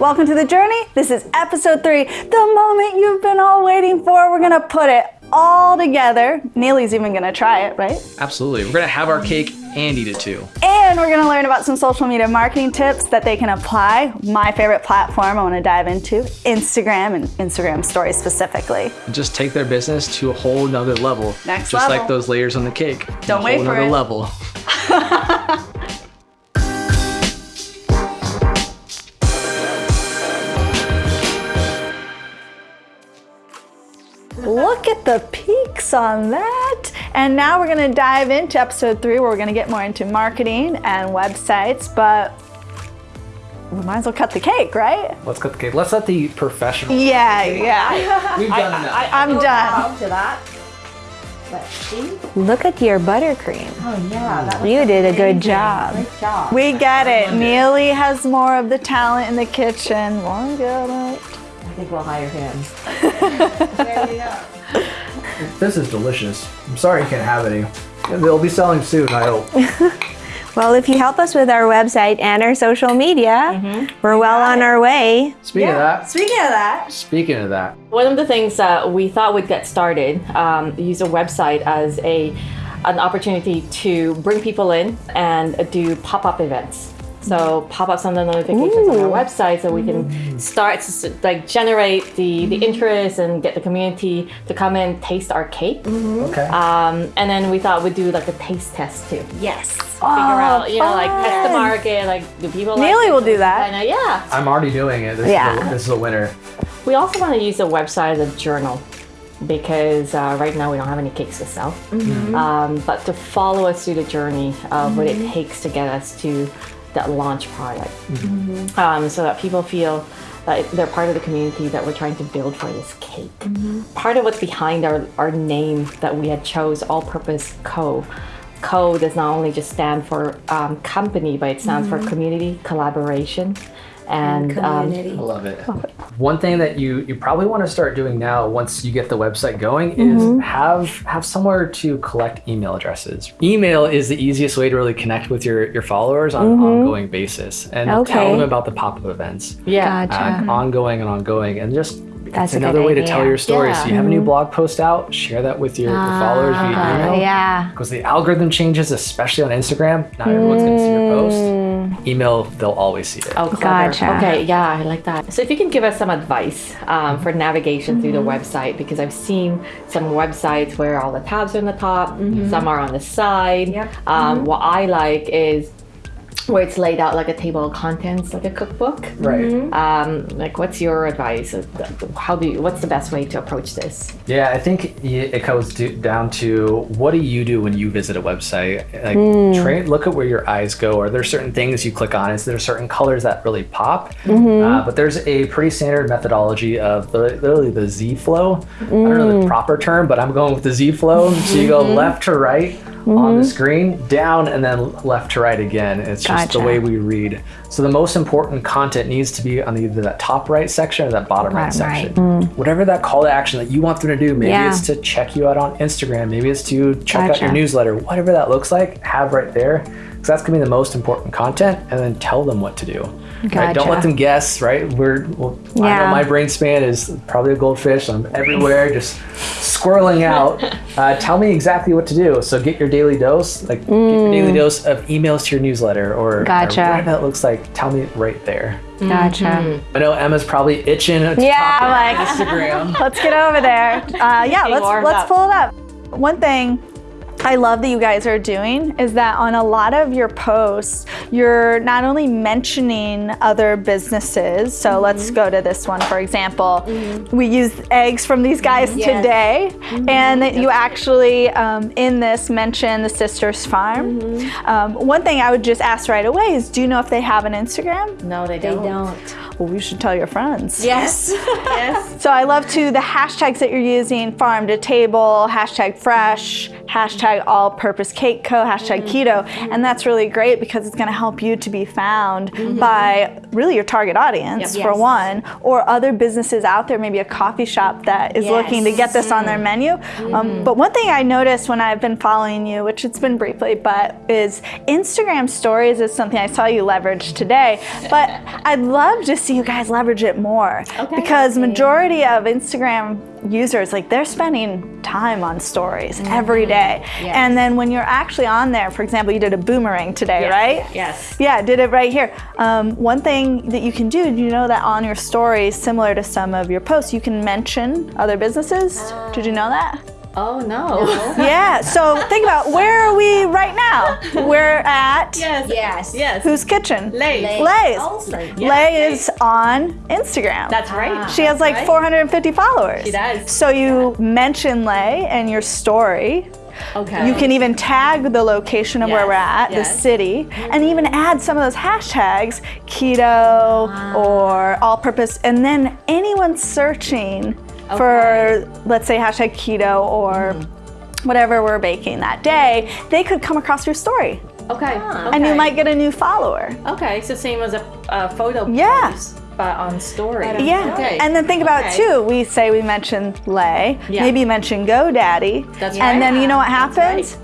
Welcome to the journey. This is episode three, the moment you've been all waiting for. We're gonna put it all together. Neely's even gonna try it, right? Absolutely. We're gonna have our cake and eat it too. And we're gonna learn about some social media marketing tips that they can apply. My favorite platform I wanna dive into, Instagram and Instagram stories specifically. Just take their business to a whole nother level. Next just level. like those layers on the cake. Don't wait whole for it. level. at the peaks on that. And now we're gonna dive into episode three where we're gonna get more into marketing and websites, but we might as well cut the cake, right? Let's cut the cake. Let's let the professional. Yeah, yeah. We've done enough. I'm done. to that. Let's see. Look at your buttercream. Oh yeah, that You did a good job. Great job. We get it. Neely has more of the talent in the kitchen. We get it. I think we'll hire him. This is delicious. I'm sorry you can't have any. They'll be selling soon, I hope. Well, if you help us with our website and our social media, we're well on our way. Speaking of that, Speaking of that, speaking of that, One of the things that we thought would get started, um, use a website as a an opportunity to bring people in and do pop-up events. So pop up some of the notifications on our website so we can start to like generate the, the interest and get the community to come in, taste our cake. okay. Um, and then we thought we'd do like a taste test too. Yes. Figure out, you know, like test the market, like do people like Neely it? will do that. Kinda, yeah. I'm already doing it. This, Yeah. is, a, this is a winner. We also want to use the website as a journal because uh, right now we don't have any cakes to sell. Um, but to follow us through the journey of what it takes to get us to that launch product, um, so that people feel that they're part of the community that we're trying to build for this cake. Part of what's behind our, our name that we had chose, All Purpose Co. Co does not only just stand for um, company, but it stands for community collaboration and um, I love it. One thing that you you probably want to start doing now, once you get the website going, is have have somewhere to collect email addresses. Email is the easiest way to really connect with your your followers on an ongoing basis, and tell them about the pop up events. yeah. Gotcha. uh, ongoing and ongoing, and just That's it's a good another way to tell your story. So you have a new blog post out, share that with your, your ah, followers via email. yeah. Because the algorithm changes, especially on Instagram. Not everyone's going to see your post. Mm. Email, they'll always see it. Oh, clever. Gotcha. Okay, yeah, I like that. So if you can give us some advice um, for navigation through the mm-hmm. website, because I've seen some websites where all the tabs are on the top, mm-hmm. some are on the side. Yep. Um, mm-hmm. What I like is where it's laid out like a table of contents, like a cookbook. Right. Mm-hmm. Um, like, what's your advice? How do you? What's the best way to approach this? Yeah, I think it goes do, down to what do you do when you visit a website? Like, hmm. tra- look at where your eyes go. Are there certain things you click on? Is there certain colors that really pop? Mm-hmm. Uh, but there's a pretty standard methodology of the, literally the Z flow. I don't know the hmm. proper term, but I'm going with the Z flow. So you go mm-hmm. left to right on the mm-hmm. screen, down, and then left to right again. It's just the way we read. So the most important content needs to be on either that top right section or that bottom right Bottom right. section mm. whatever that call to action that you want them to do. Maybe Yeah. it's to check you out on Instagram. Maybe it's to check out your newsletter. Whatever that looks like, have right there. Because that's gonna be the most important content, and then tell them what to do. Right? Don't let them guess. Right? We're well, I know my brain span is probably a goldfish. I'm everywhere, just squirreling out. Uh, tell me exactly what to do. So get your daily dose, like get your daily dose of emails to your newsletter, or, or Gotcha. whatever that looks like. Tell me right there. Gotcha. I know Emma's probably itching. To Yeah, talk like- Instagram. let's get over there. Uh, yeah, let's let's up. pull it up. One thing I love that you guys are doing is that on a lot of your posts, you're not only mentioning other businesses. So Mm-hmm. let's go to this one, for example. We used eggs from these guys Yes. today, Mm-hmm. and that you actually, um, in this, mention the Sisters Farm. Mm-hmm. Um, one thing I would just ask right away is do you know if they have an Instagram? No, they They don't. don't. Well, you should tell your friends. Yes. Yes. So I love to the hashtags that you're using farm to table, hashtag fresh, hashtag all purpose cake co, hashtag mm-hmm. keto. And that's really great because it's going to help you to be found mm-hmm. by really your target audience, for Yes. one, or other businesses out there, maybe a coffee shop that is looking to get this on their mm-hmm. menu. Um, but one thing I noticed when I've been following you, which it's been briefly, but is Instagram stories is something I saw you leverage today. But I'd love to see you guys leverage it more because majority of Instagram users like they're spending time on stories every day. And then when you're actually on there, for example, you did a boomerang today, right? Yes. Yeah, did it right here. Um, one thing that you can do, do you know that on your stories, similar to some of your posts, you can mention other businesses? Did you know that? Oh no. yeah, so think about where are we right now? We're at yes. Yes. Yes. whose kitchen? Oh, Lay. Lay's. Also. Lay is on Instagram. That's right. Ah. she has like Right. 450 followers. She does. So you mention Lay and your story. Okay. You can even tag the location of where we're at, the city, and even add some of those hashtags, keto ah. or all purpose, and then anyone searching for, let's say, hashtag keto or mm-hmm. whatever we're baking that day, they could come across your story Okay. Ah, and you might get a new follower. Okay, so same as a, a photo Yeah. post, but on story. Yeah. Okay. And then think about Okay. too, we say we mentioned Lay, Yeah. maybe mention GoDaddy. That's And right. then you know what That's happens?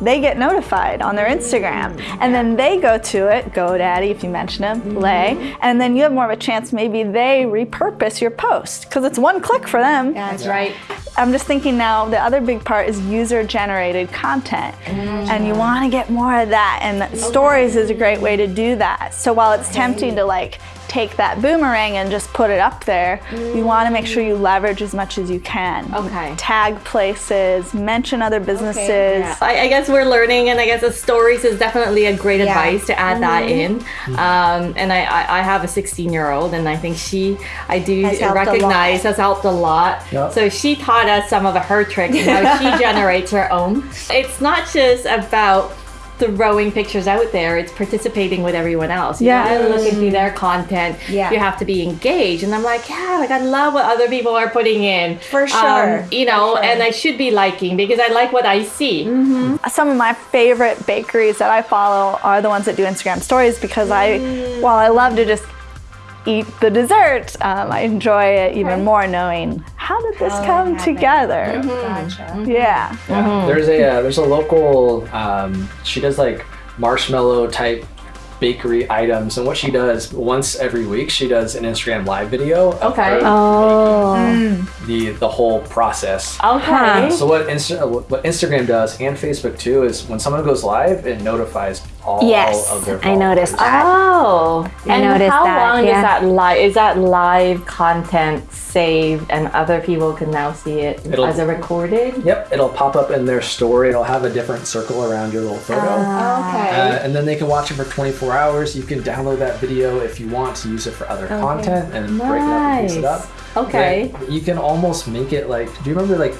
They get notified on their Instagram. And then they go to it, GoDaddy if you mention them, mm-hmm. Lay, and then you have more of a chance maybe they repurpose your post because it's one click for them. That's right. I'm just thinking now the other big part is user generated content. Mm. And you want to get more of that. And stories is a great way to do that. So while it's tempting to like take that boomerang and just put it up there, you want to make sure you leverage as much as you can. Okay. Tag places, mention other businesses. I, I guess we're learning, and I guess the stories is definitely a great Yeah. advice to add that in. Um, and I, I, I have a 16 year old, and I think she, I do Has helped recognize, has helped a lot. Yep. So she taught us some of her tricks and how she generates her own. It's not just about throwing pictures out there it's participating with everyone else. You Yeah. gotta look into their content. Yeah. you have to be engaged. And i'm like yeah like i love what other people are putting in. For sure. um, you know and i should be liking because i like what i see. Some of my favorite bakeries that I follow are the ones that do Instagram stories because I, while I love to just eat the dessert, um, I enjoy it even more knowing how did this How it come happened. together. Gotcha. Yeah. Yeah. There's a uh, there's a local um, she does like marshmallow type bakery items and what she does once every week she does an Instagram live video of Okay. her Oh. making the the whole process. okay So what Insta- what Instagram does and Facebook too is when someone goes live it notifies all Yes, of their I noticed that. Oh, I and noticed how that, long yeah. is that live? Is that live content saved, and other people can now see it It'll- as a recorded? Yep, it'll pop up in their story. It'll have a different circle around your little photo. Okay. Uh, and then they can watch it for 24 hours. You can download that video if you want to use it for other content and break it up and piece it up. Okay. You can almost make it like. Do you remember like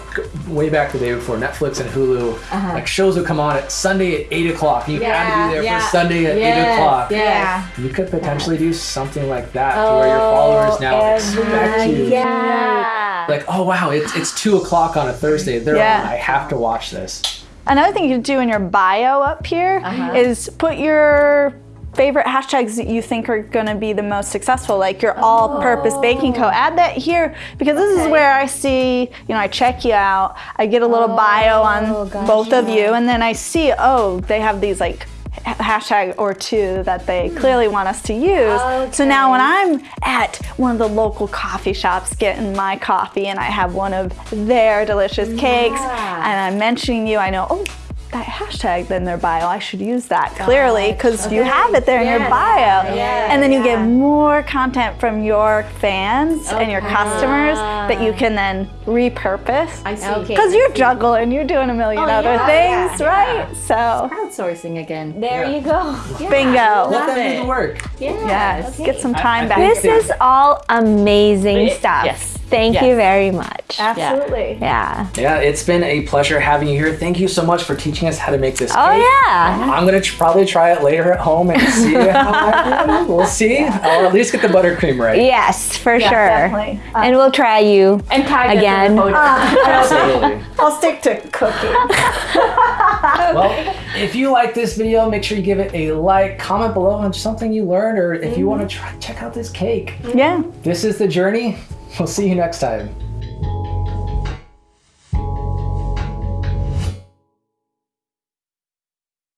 way back the day before Netflix and Hulu? Uh-huh. Like shows would come on at Sunday at eight o'clock. You had to be there Yeah, for Sunday at eight o'clock. Yeah. You could potentially do something like that to where your followers now oh, expect you. Yeah. Like, oh wow, it's it's two o'clock on a Thursday. They're Yeah. on. I have to watch this. Another thing you could do in your bio up here uh-huh. is put your favorite hashtags that you think are going to be the most successful like your all-purpose oh. baking co add that here because this is where i see you know i check you out i get a little bio oh, on both of you and then i see oh they have these like hashtag or two that they hmm. clearly want us to use. So now when i'm at one of the local coffee shops getting my coffee and i have one of their delicious cakes and i'm mentioning you i know oh that hashtag in their bio. I should use that clearly because you have it there in your bio. and then you get more content from your fans and your customers that you can then repurpose. I see. Okay. Because you're juggling, you're doing a million oh, other yeah, things, right? So, Crowdsourcing again. There you go. bingo. Let them it. do the work. Yeah. Yes, get some time I back. This is all amazing stuff. Yes. Thank Yes. you very much. Absolutely. Yeah. Yeah, it's been a pleasure having you here. Thank you so much for teaching us how to make this Oh cake. yeah. I'm gonna tr- probably try it later at home and see how I do. We'll see. I'll at least get the buttercream right. Yes, for sure. definitely. Uh, and we'll try you. And tag us Again. photo. Absolutely. I'll stick to cooking. Well, if you like this video, make sure you give it a like, comment below on something you learned, or if you want to try check out this cake. yeah. This is the journey. We'll see you next time.